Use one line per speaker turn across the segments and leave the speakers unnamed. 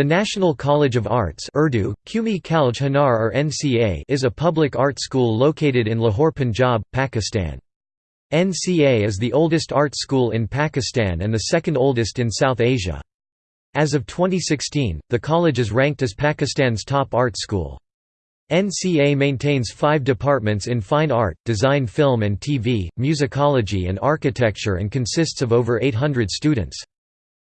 The National College of Arts Urdu, Qumi Kalj Hanar or NCA is a public art school located in Lahore, Punjab, Pakistan. NCA is the oldest art school in Pakistan and the second oldest in South Asia. As of 2016, the college is ranked as Pakistan's top art school. NCA maintains five departments in fine art, design film and TV, musicology and architecture and consists of over 800 students.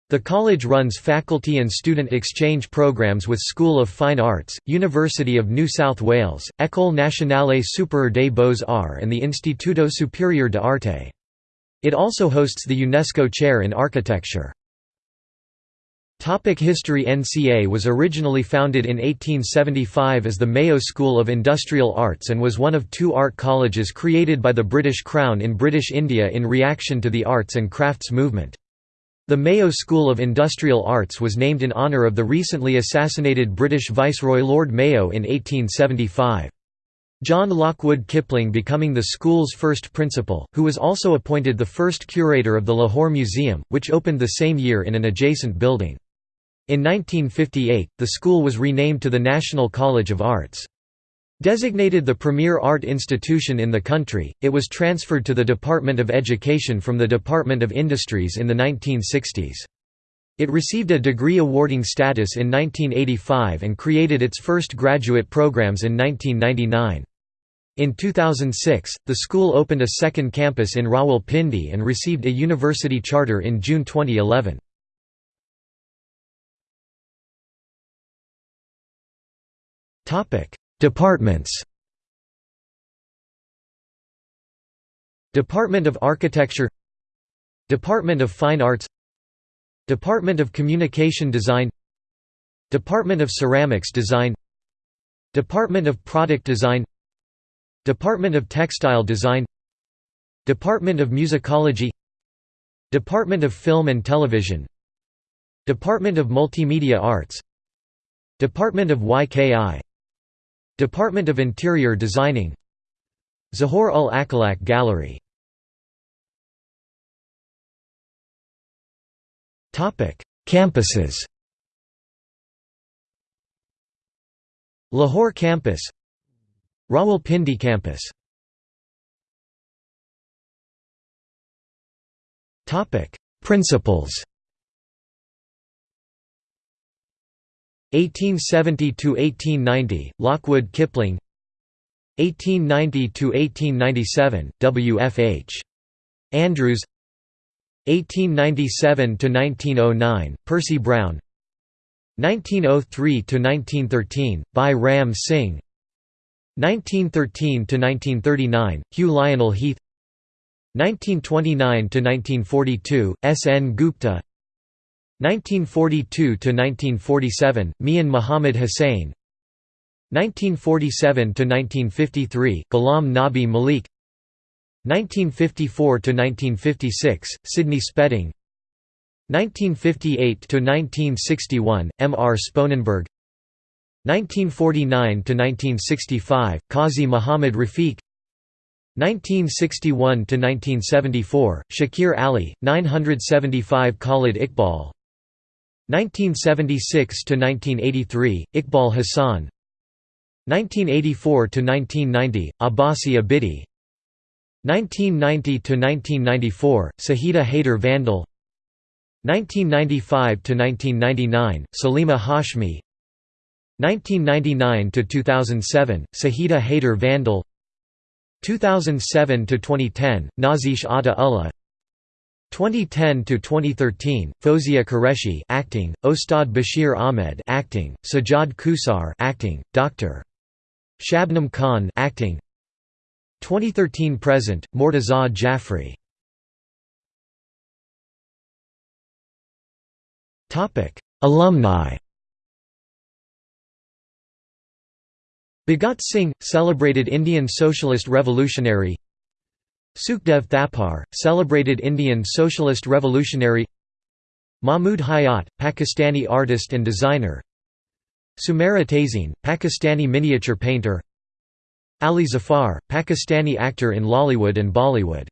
The college runs faculty and student exchange programs with School of Fine Arts, University of New South Wales, École Nationale Supérieure des Beaux-Arts and the Instituto Superior de Arte. It also hosts the UNESCO Chair in Architecture. Topic History NCA was originally founded in 1875 as the Mayo School of Industrial Arts and was one of two art colleges created by the British Crown in British India in reaction to the arts and crafts movement. The Mayo School of Industrial Arts was named in honour of the recently assassinated British Viceroy Lord Mayo in 1875. John Lockwood Kipling becoming the school's first principal, who was also appointed the first curator of the Lahore Museum, which opened the same year in an adjacent building. In 1958, the school was renamed to the National College of Arts. Designated the premier art institution in the country, it was transferred to the Department of Education from the Department of Industries in the 1960s. It received a degree awarding status in 1985 and created its first graduate programs in 1999. In 2006, the school opened a second campus in Rawalpindi and received a university charter in June 2011. Departments Department of Architecture Department of Fine Arts Department of Communication Design Department of Ceramics Design Department of Product Design Department of Textile Design Department of Musicology Department of Film and Television Department of Multimedia Arts Department of YKI Department of Interior Designing Zahoor ul Akhlaq Gallery. Campuses. Lahore Campus Rawalpindi Campus. Principals 1870–1890, Lockwood Kipling 1890–1897, W. F. H. Andrews 1897–1909, Percy Brown 1903–1913, Bhai Ram Singh 1913–1939, Hugh Lionel Heath 1929–1942, S. N. Gupta 1942–1947, Mian Muhammad Hussain 1947–1953, Ghulam Nabi Malik 1954–1956, Sidney Spedding 1958–1961, M. R. Sponenburgh 1949–1965, Qazi Muhammad Rafiq 1961–1974, Shakir Ali, 975 Khalid Iqbal 1976–1983, Iqbal Hassan. 1984 to 1990 Abbasi Abidi. 1990 to 1994 Sajida Haider Vandal. 1995 to 1999 Salima Hashmi. 1999 to 2007 Sajida Haider Vandal. 2007 to 2010 Nazish Atta Ullah 2010 to 2013 Fozia Qureshi acting Ustad Bashir Ahmed acting Sajjad Kausar acting Dr Shabnam Khan acting. 2013 present Murtaza Jafri Topic Alumni. Bhagat Singh celebrated Indian socialist revolutionary Sukhdev Thapar, celebrated Indian socialist revolutionary Mahmud Hayat, Pakistani artist and designer Sumera Tazeen, Pakistani miniature painter Ali Zafar, Pakistani actor in Lollywood and Bollywood